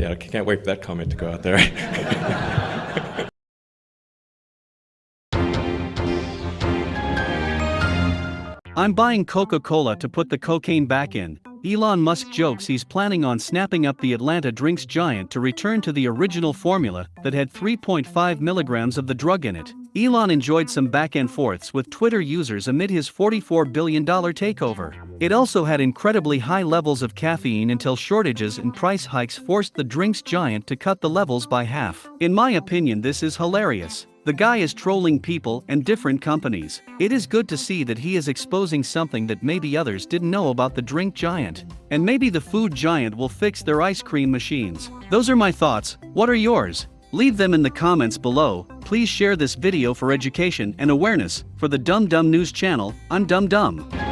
Yeah, I can't wait for that comment to go out there. I'm buying Coca Cola to put the cocaine back in. Elon Musk jokes he's planning on snapping up the Atlanta drinks giant to return to the original formula that had 3.5 milligrams of the drug in it. Elon enjoyed some back and forths with Twitter users amid his $44 billion takeover. It also had incredibly high levels of caffeine until shortages and price hikes forced the drinks giant to cut the levels by half. In my opinion, this is hilarious. The guy is trolling people and different companies. It is good to see that he is exposing something that maybe others didn't know about the drink giant. And maybe the food giant will fix their ice cream machines. Those are my thoughts. What are yours? Leave them in the comments below. Please share this video for education and awareness. For the Dumb Dumb News channel, I'm Dumb Dumb.